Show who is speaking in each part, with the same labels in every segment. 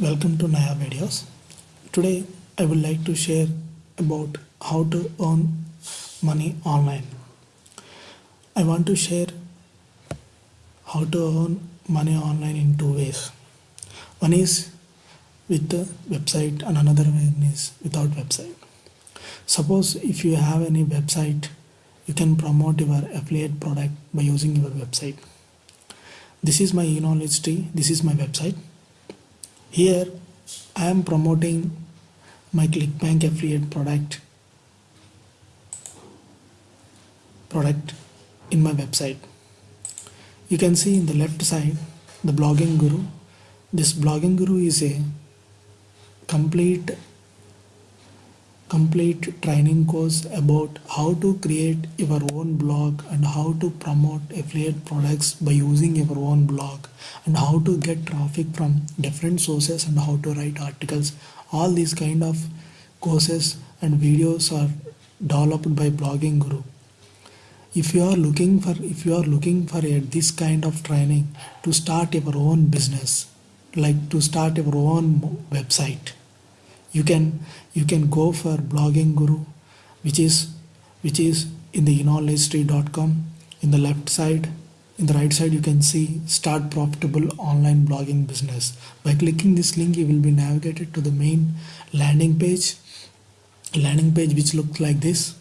Speaker 1: Welcome to Naya videos. Today I would like to share about how to earn money online. I want to share how to earn money online in two ways. One is with the website and another one is without website. Suppose if you have any website, you can promote your affiliate product by using your website. This is my e-knowledge tree. This is my website. Here I am promoting my ClickBank affiliate product product in my website. You can see in the left side the blogging guru. This blogging guru is a complete complete training course about how to create your own blog and how to promote affiliate products by using your own blog and how to get traffic from different sources and how to write articles. All these kind of courses and videos are developed by blogging guru. If you are looking for if you are looking for a, this kind of training to start your own business like to start your own website you can you can go for blogging guru which is which is in the knowledge.com in the left side. In the right side you can see start profitable online blogging business. By clicking this link you will be navigated to the main landing page. Landing page which looks like this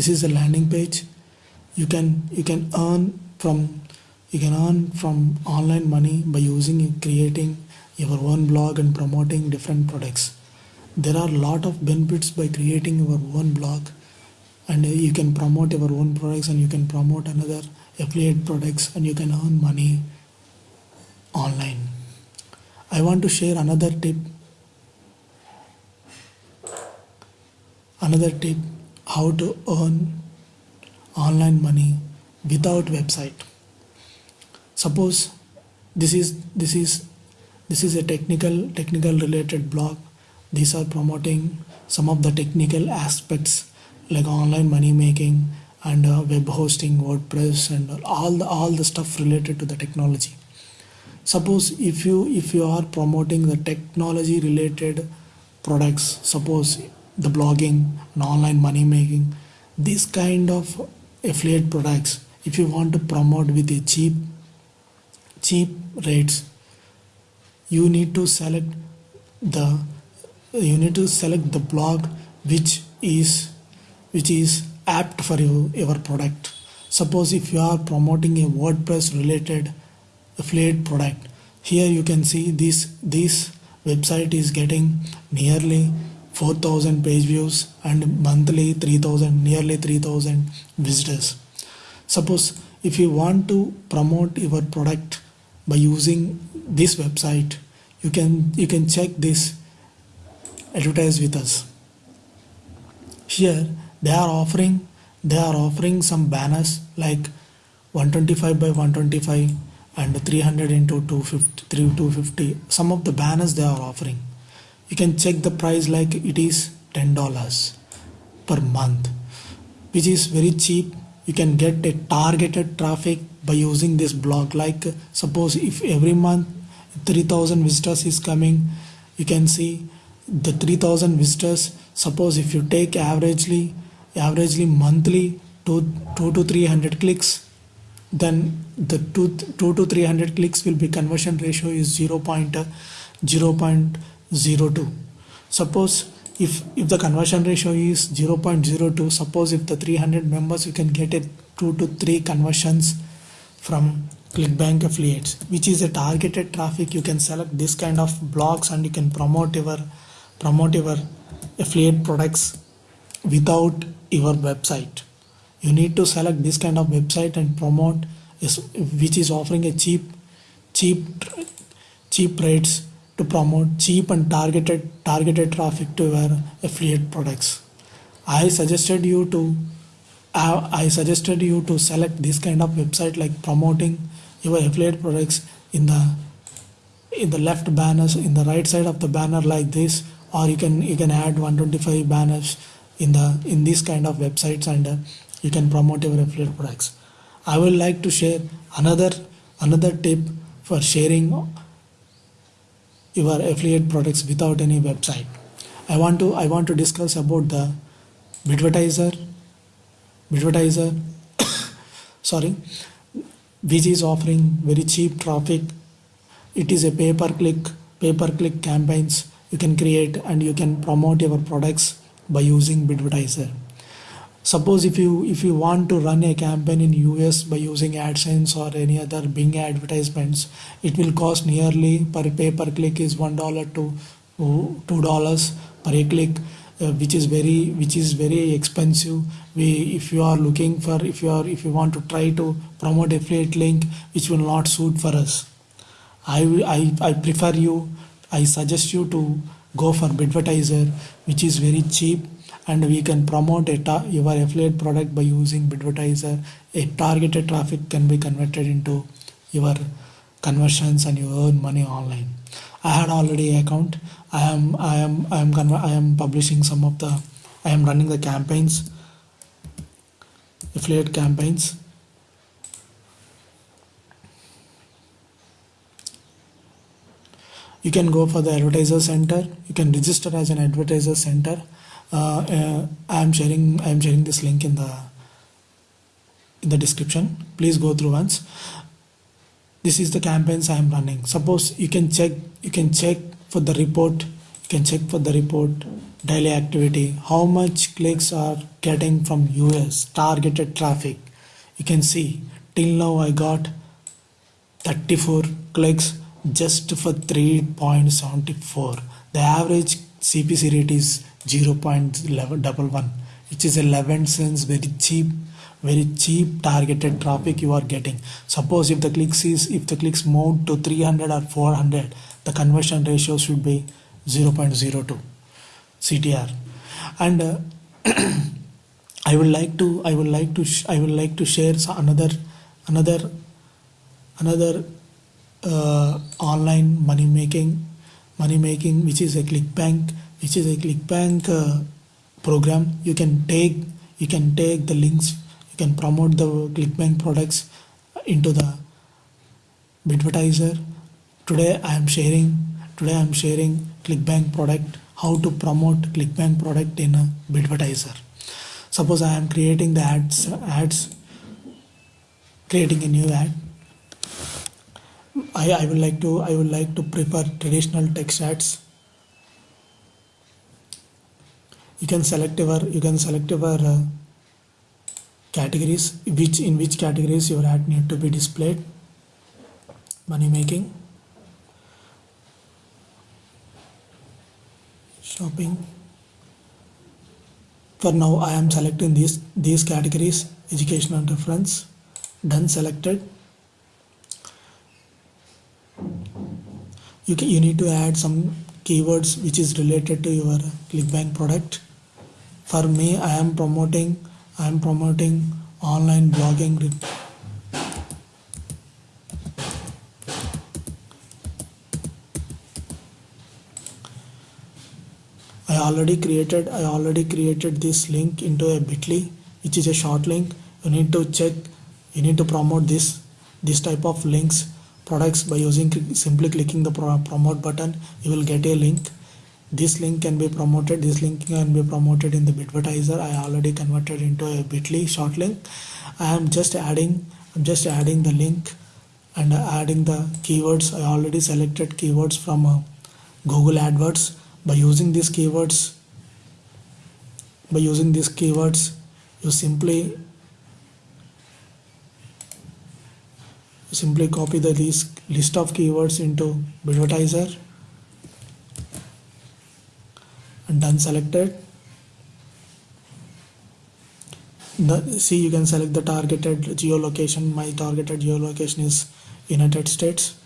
Speaker 1: this is a landing page. You can you can earn from you can earn from online money by using creating your own blog and promoting different products. There are a lot of benefits by creating your own blog. And you can promote your own products and you can promote another affiliate products and you can earn money online. I want to share another tip. Another tip how to earn online money without website. Suppose this is this is this is a technical technical related blog. These are promoting some of the technical aspects like online money making and uh, web hosting wordpress and all the all the stuff related to the technology. Suppose if you if you are promoting the technology related products suppose the blogging and online money making this kind of affiliate products if you want to promote with a cheap cheap rates you need to select the you need to select the blog which is which is apt for you, your product. Suppose if you are promoting a wordpress related affiliate product here you can see this this website is getting nearly 4000 page views and monthly 3000 nearly 3000 visitors. Suppose if you want to promote your product by using this website you can you can check this advertise with us. Here they are offering they are offering some banners like 125 by 125 and 300 into 250 250 some of the banners they are offering you can check the price like it is $10 per month which is very cheap you can get a targeted traffic by using this blog like suppose if every month 3000 visitors is coming you can see the 3000 visitors suppose if you take averagely averagely monthly 2, 2 to 300 clicks then the 2, 2 to 300 clicks will be conversion ratio is 0. 0.0 0.02 suppose if if the conversion ratio is 0.02 suppose if the 300 members you can get it 2 to 3 conversions from clickbank affiliates which is a targeted traffic. You can select this kind of blogs and you can promote your promote your affiliate products without your website. You need to select this kind of website and promote which is offering a cheap cheap cheap rates to promote cheap and targeted targeted traffic to your affiliate products. I suggested you to uh, i suggested you to select this kind of website like promoting your affiliate products in the in the left banners in the right side of the banner like this or you can you can add 125 banners in the in these kind of websites and uh, you can promote your affiliate products. I will like to share another another tip for sharing your affiliate products without any website. I want to i want to discuss about the Bidvertiser Bidvertiser sorry which is offering very cheap traffic. It is a pay per click pay per click campaigns. You can create and you can promote your products by using Bidvertiser suppose if you if you want to run a campaign in us by using adsense or any other bing advertisements it will cost nearly per pay per click is one dollar to two dollars per click uh, which is very which is very expensive. We if you are looking for if you are if you want to try to promote affiliate link which will not suit for us. I i, I prefer you i suggest you to go for Bidvertiser which is very cheap and we can promote your affiliate product by using Bidvertiser. A targeted traffic can be converted into your conversions and you earn money online. I had already account. I am I am I am I am publishing some of the I am running the campaigns affiliate campaigns you can go for the advertiser center you can register as an advertiser center uh, uh, I am sharing I am sharing this link in the in the description. Please go through once. This is the campaigns I am running. Suppose you can check you can check for the report you can check for the report daily activity how much clicks are getting from US targeted traffic. You can see till now I got 34 clicks just for 3.74 the average CPC rate is 0.11 which is 11 cents very cheap very cheap targeted traffic you are getting. Suppose if the clicks is if the clicks move to 300 or 400 the conversion ratio should be 0.02 ctr and uh, i would like to i would like to i would like to share another another another uh, online money making money making which is a clickbank which is a clickbank uh, program. You can take you can take the links you can promote the clickbank products into the Bidvertiser today i am sharing today i am sharing clickbank product how to promote clickbank product in a Bidvertiser suppose i am creating the ads ads creating a new ad. I, I would like to I would like to prefer traditional text ads you can select your you can select your uh, categories which in which categories your ad need to be displayed. Money making. Shopping. For now i am selecting these these categories education and reference done selected. You can you need to add some keywords which is related to your clickbank product for me i am promoting i am promoting online blogging I already created I already created this link into a bit.ly which is a short link. You need to check you need to promote this this type of links products by using simply clicking the promote button you will get a link this link can be promoted. This link can be promoted in the bidvertiser i already converted into a bitly short link. I am just adding i'm just adding the link and adding the keywords. I already selected keywords from uh, google adwords. By using these keywords by using these keywords you simply simply copy the list, list of keywords into bidvertiser and done selected. The, see you can select the targeted geolocation. My targeted geolocation is United States.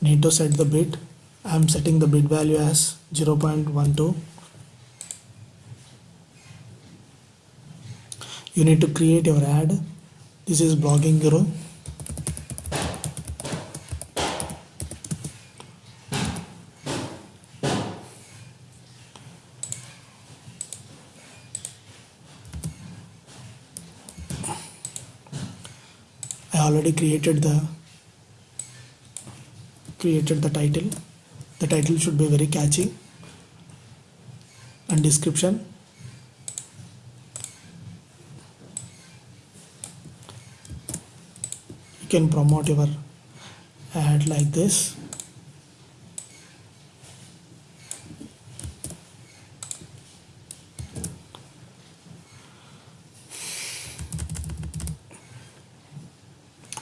Speaker 1: Need to set the bit I am setting the bit value as 0.12 you need to create your ad. This is blogging guru already created the created the title. The title should be very catchy and description. You can promote your ad like this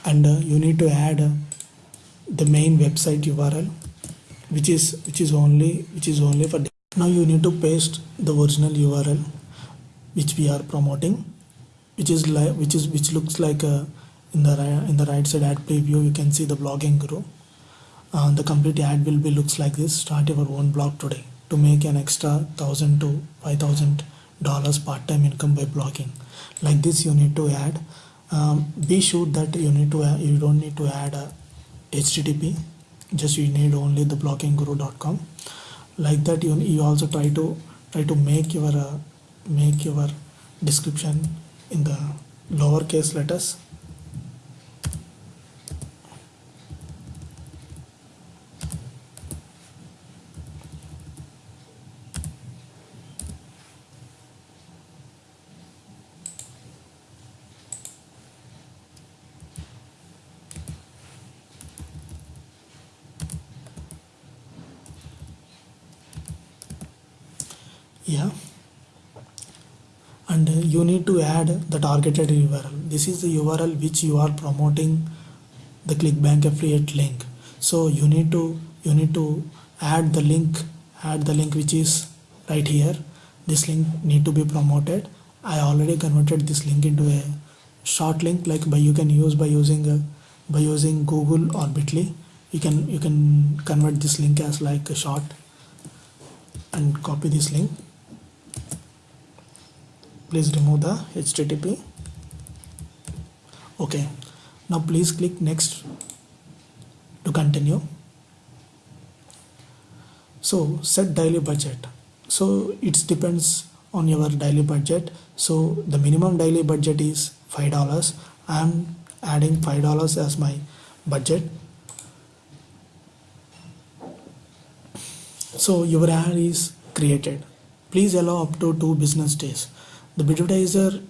Speaker 1: and uh, you need to add uh, the main website url which is which is only which is only for now you need to paste the original url which we are promoting which is like which is which looks like uh, in the right in the right side ad preview you can see the blogging guru uh, the complete ad will be looks like this. Start your own blog today to make an extra thousand to five thousand dollars part-time income by blogging. Like this you need to add um, be sure that you need to you don't need to add a http just you need only the bloggingguru.com like that you, you also try to try to make your uh, make your description in the lowercase letters yeah. And uh, you need to add the targeted url this is the url which you are promoting the clickbank affiliate link. So you need to you need to add the link add the link which is right here. This link need to be promoted. I already converted this link into a short link like by you can use by using uh, by using google or bitly you can you can convert this link as like a short and copy this link please remove the http okay. Now please click next to continue. So set daily budget. So it depends on your daily budget. So the minimum daily budget is five dollars. I'm adding five dollars as my budget. So your ad is created. Please allow up to two business days the advertiser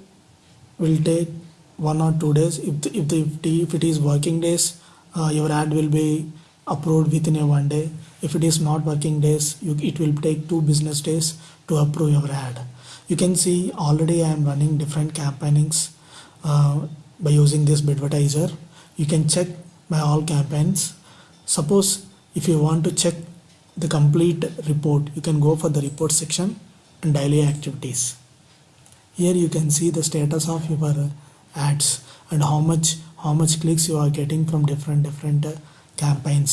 Speaker 1: will take one or two days. If the, if, the, if it is working days uh, your ad will be approved within a one day. If it is not working days you, it will take two business days to approve your ad. You can see already i am running different campaignings uh, by using this advertiser you can check my all campaigns. Suppose if you want to check the complete report you can go for the report section and daily activities here you can see the status of your ads and how much how much clicks you are getting from different different uh, campaigns.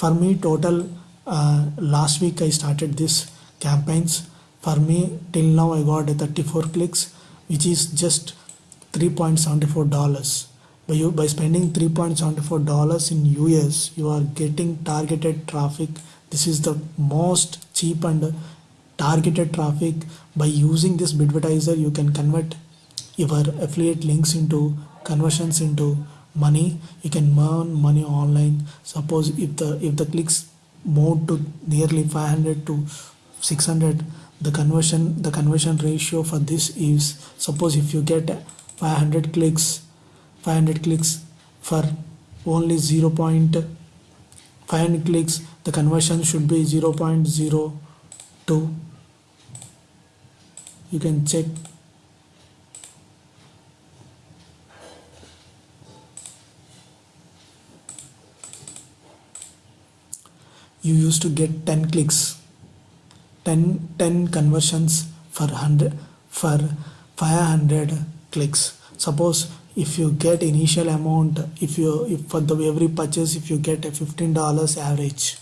Speaker 1: For me total uh, last week I started this campaigns. For me till now I got 34 clicks which is just 3.74 dollars. By you by spending 3.74 dollars in US you are getting targeted traffic. This is the most cheap and targeted traffic by using this bidvertiser you can convert your affiliate links into conversions into money you can earn money online suppose if the if the clicks move to nearly 500 to 600 the conversion the conversion ratio for this is suppose if you get 500 clicks 500 clicks for only 0. 500 clicks the conversion should be 0.02 you can check. You used to get 10 clicks. 10 10 conversions for 100 for 500 clicks. Suppose if you get initial amount if you if for the every purchase if you get a 15 dollars average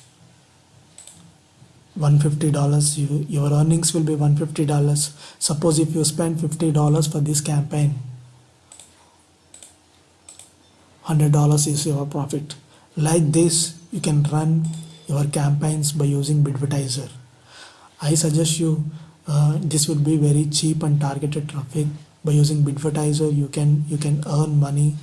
Speaker 1: 150 dollars you, your earnings will be 150 dollars. Suppose if you spend 50 dollars for this campaign 100 dollars is your profit. Like this you can run your campaigns by using Bidvertiser I suggest you uh, this would be very cheap and targeted traffic. By using Bidvertiser you can you can earn money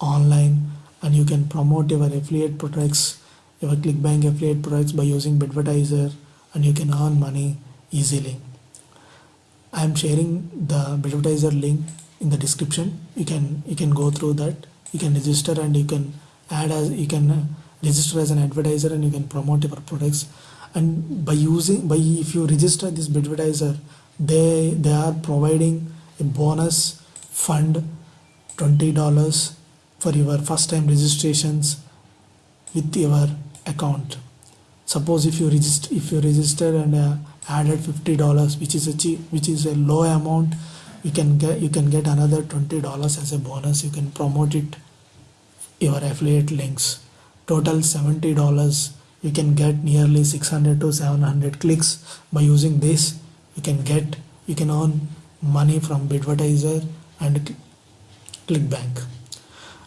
Speaker 1: online and you can promote your affiliate products your clickbank affiliate products by using Bidvertiser and you can earn money easily. I am sharing the Bidvertiser link in the description. You can you can go through that. You can register and you can add as you can uh, register as an advertiser and you can promote your products. And by using by if you register this Bidvertiser they they are providing a bonus fund $20 for your first time registrations with your account. Suppose if you register if you register and uh, added $50 which is a cheap which is a low amount you can get you can get another $20 as a bonus. You can promote it your affiliate links. Total $70 you can get nearly 600 to 700 clicks. By using this you can get you can earn money from Bidvertiser and clickbank.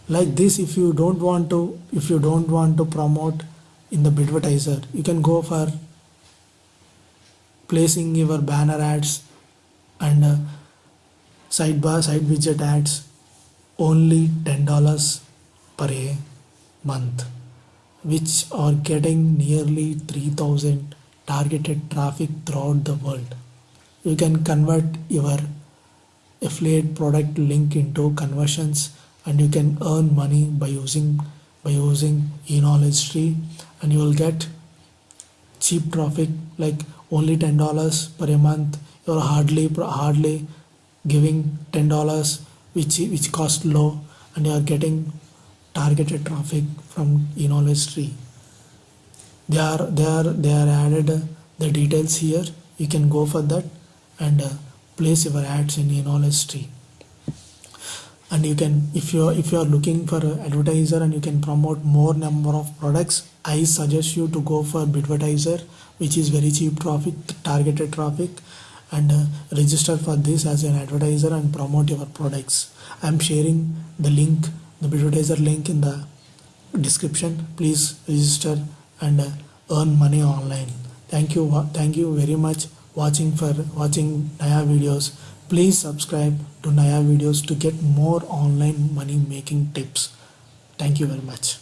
Speaker 1: Like this if you don't want to if you don't want to promote in the Bidvertiser you can go for placing your banner ads and uh, sidebar side widget ads only $10 per a month which are getting nearly 3000 targeted traffic throughout the world. You can convert your affiliate product link into conversions and you can earn money by using by using e-knowledge tree and you will get cheap traffic like only ten dollars per a month. You're hardly hardly giving ten dollars which which cost low and you are getting targeted traffic from e-knowledge tree. They are they are they are added the details here. You can go for that and uh, place your ads in e-knowledge tree and you can if you are if you are looking for an advertiser and you can promote more number of products i suggest you to go for Bidvertiser which is very cheap traffic targeted traffic and uh, register for this as an advertiser and promote your products. I'm sharing the link the Bidvertiser link in the description. Please register and uh, earn money online. Thank you thank you very much watching for watching Naya videos please subscribe to Naya videos to get more online money making tips. Thank you very much